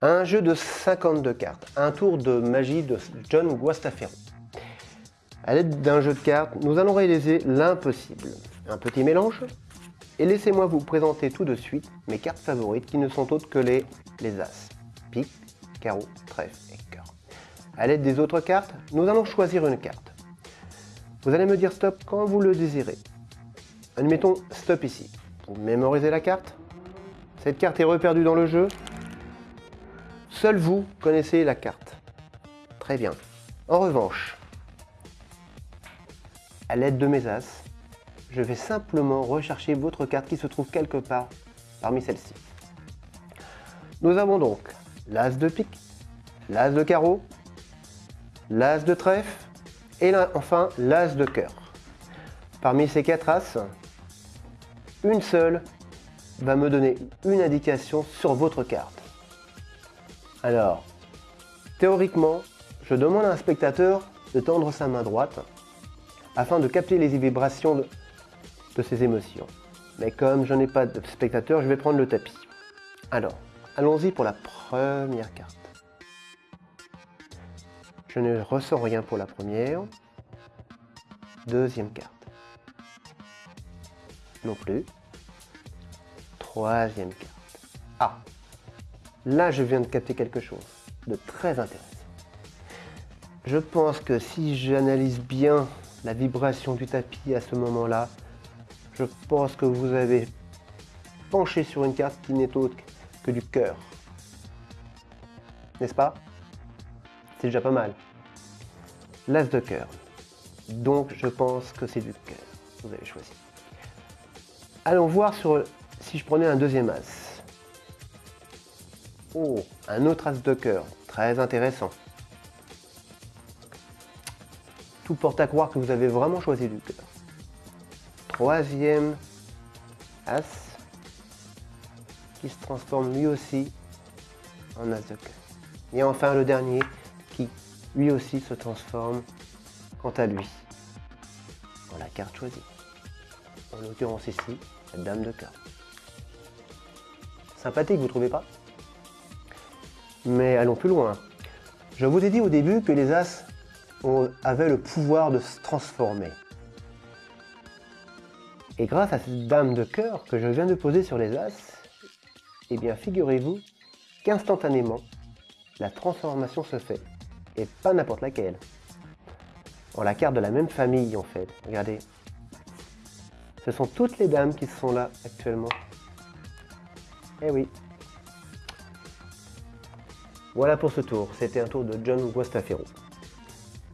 Un jeu de 52 cartes, un tour de magie de John Guastafero. À l'aide d'un jeu de cartes, nous allons réaliser l'impossible. Un petit mélange Et laissez-moi vous présenter tout de suite mes cartes favorites qui ne sont autres que les, les As, Pique, Carreau, Trèfle et Cœur. À l'aide des autres cartes, nous allons choisir une carte. Vous allez me dire stop quand vous le désirez. Admettons stop ici. Vous mémorisez la carte Cette carte est reperdue dans le jeu Seul vous connaissez la carte. Très bien. En revanche, à l'aide de mes As, je vais simplement rechercher votre carte qui se trouve quelque part parmi celles-ci. Nous avons donc l'As de pique, l'As de carreau, l'As de trèfle et enfin l'As de cœur. Parmi ces quatre As, une seule va me donner une indication sur votre carte. Alors, théoriquement, je demande à un spectateur de tendre sa main droite afin de capter les vibrations de, ses émotions. Mais comme je n'ai pas de spectateur, je vais prendre le tapis. Alors, allons-y pour la première carte. Je ne ressens rien pour la première. Deuxième carte. Non plus. Troisième carte. Ah Là, je viens de capter quelque chose de très intéressant. Je pense que si j'analyse bien la vibration du tapis à ce moment-là, je pense que vous avez penché sur une carte qui n'est autre que du cœur. N'est-ce pas? C'est déjà pas mal. L'as de cœur. Donc je pense que c'est du cœur. Vous avez choisi. Allons voir sur si je prenais un deuxième as. Oh, un autre as de cœur. Très intéressant. Tout porte à croire que vous avez vraiment choisi du cœur. Troisième as qui se transforme lui aussi en as de cœur. Et enfin le dernier qui lui aussi se transforme quant à lui en la carte choisie. En l'occurrence ici, la dame de cœur. Sympathique, vous trouvez pas? Mais allons plus loin. Je vous ai dit au début que les As avaient le pouvoir de se transformer. Et grâce à cette dame de cœur que je viens de poser sur les As, eh bien figurez-vous qu'instantanément, la transformation se fait. Et pas n'importe laquelle. En la carte de la même famille en fait. Regardez. Ce sont toutes les dames qui sont là actuellement. Eh oui. Voilà pour ce tour. C'était un tour de John Guastafero.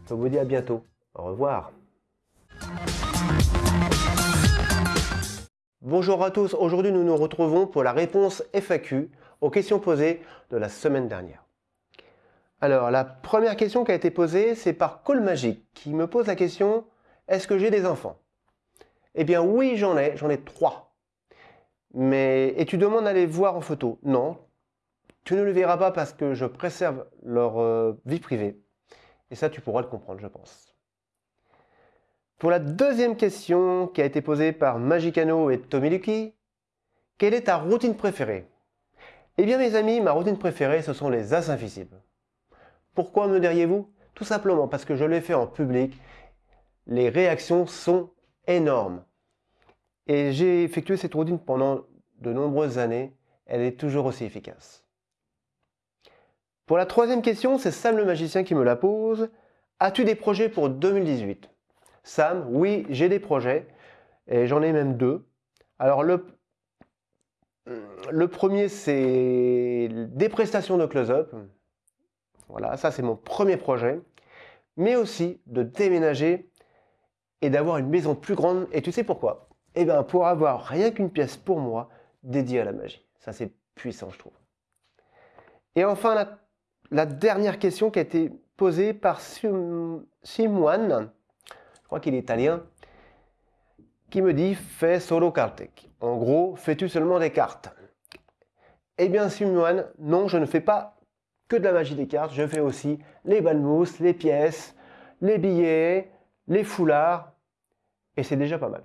Je vous dis à bientôt. Au revoir. Bonjour à tous. Aujourd'hui, nous nous retrouvons pour la réponse FAQ aux questions posées de la semaine dernière. Alors, la première question qui a été posée, c'est par Call Magic qui me pose la question Est-ce que j'ai des enfants? Eh bien, oui, j'en ai. J'en ai trois. Et tu demandes à les voir en photo? Non, tu ne le verras pas parce que je préserve leur euh, vie privée. Et ça, tu pourras le comprendre, je pense. Pour la deuxième question qui a été posée par Magicano et Tommy Lucky, quelle est ta routine préférée? Eh bien, mes amis, ma routine préférée, ce sont les As invisibles. Pourquoi me diriez-vous? Tout simplement parce que je l'ai fait en public. Les réactions sont énormes. Et j'ai effectué cette routine pendant de nombreuses années. Elle est toujours aussi efficace. Pour la troisième question, c'est Sam le magicien qui me la pose. As-tu des projets pour 2018 Sam, oui, j'ai des projets. Et j'en ai même deux. Alors le, le premier, c'est des prestations de close-up. Voilà, ça c'est mon premier projet. Mais aussi de déménager et d'avoir une maison plus grande. Et tu sais pourquoi? Eh bien, pour avoir rien qu'une pièce pour moi dédiée à la magie. Ça c'est puissant, je trouve. Et enfin, la, dernière question qui a été posée par Sim- Simone, je crois qu'il est italien, qui me dit fais solo cartec. En gros, fais-tu seulement des cartes? Eh bien, Simone, non, je ne fais pas que de la magie des cartes, je fais aussi les balmousses, les pièces, les billets, les foulards, et c'est déjà pas mal.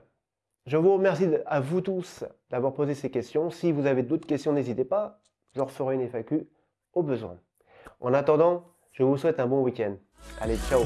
Je vous remercie à vous tous d'avoir posé ces questions. Si vous avez d'autres questions, n'hésitez pas. Je referai une FAQ au besoin. En attendant, je vous souhaite un bon week-end. Allez, ciao